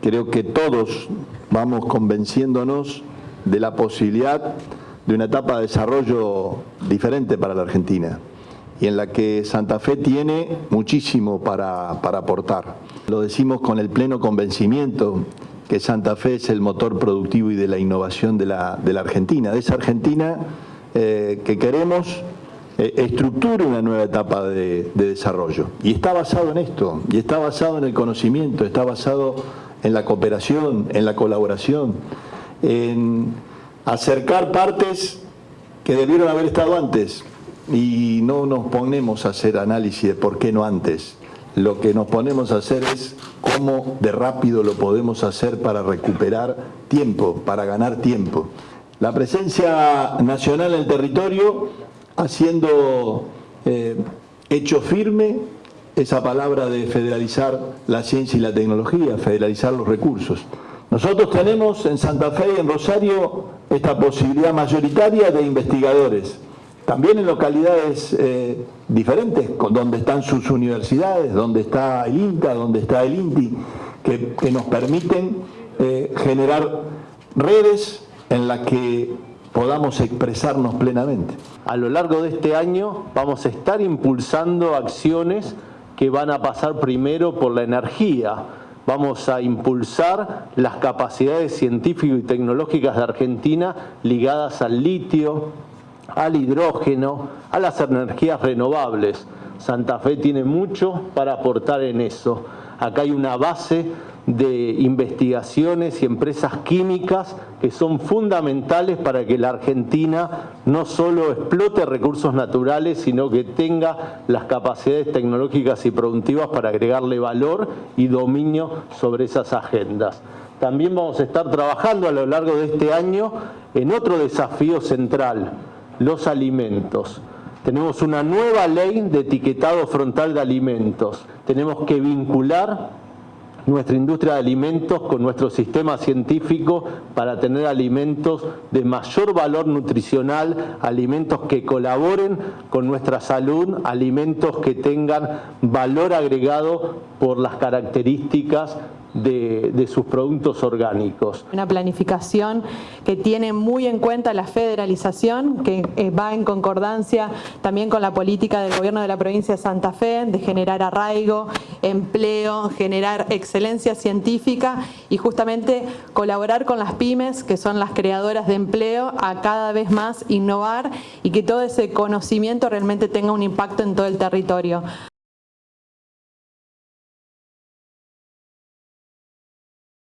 creo que todos vamos convenciéndonos de la posibilidad de una etapa de desarrollo diferente para la Argentina y en la que Santa Fe tiene muchísimo para, aportar. Lo decimos con el pleno convencimiento que Santa Fe es el motor productivo y de la innovación de la, Argentina, de esa Argentina eh, que queremos eh, estructure una nueva etapa de, de, desarrollo. Y está basado en esto, y está basado en el conocimiento, está basado en la cooperación, en la colaboración, en acercar partes que debieron haber estado antes, y no nos ponemos a hacer análisis de por qué no antes. Lo que nos ponemos a hacer es cómo de rápido lo podemos hacer para recuperar tiempo, para ganar tiempo. La presencia nacional en el territorio haciendo eh, hecho firme esa palabra de federalizar la ciencia y la tecnología, federalizar los recursos. Nosotros tenemos en Santa Fe y en Rosario esta posibilidad mayoritaria de investigadores, también en localidades eh, diferentes, donde están sus universidades, donde está el INTA, donde está el INTI, que, nos permiten eh, generar redes en las que podamos expresarnos plenamente. A lo largo de este año vamos a estar impulsando acciones que van a pasar primero por la energía, vamos a impulsar las capacidades científicas y tecnológicas de Argentina ligadas al litio, al hidrógeno, a las energías renovables. Santa Fe tiene mucho para aportar en eso. Acá hay una base de investigaciones y empresas químicas que son fundamentales para que la Argentina no solo explote recursos naturales, sino que tenga las capacidades tecnológicas y productivas para agregarle valor y dominio sobre esas agendas. También vamos a estar trabajando a lo largo de este año en otro desafío central, los alimentos. Tenemos una nueva ley de etiquetado frontal de alimentos. Tenemos que vincular nuestra industria de alimentos con nuestro sistema científico para tener alimentos de mayor valor nutricional, alimentos que colaboren con nuestra salud, alimentos que tengan valor agregado por las características de, sus productos orgánicos. Una planificación que tiene muy en cuenta la federalización, que eh, va en concordancia también con la política del gobierno de la provincia de Santa Fe, de generar arraigo, empleo, generar excelencia científica y justamente colaborar con las pymes, que son las creadoras de empleo, a cada vez más innovar y que todo ese conocimiento realmente tenga un impacto en todo el territorio.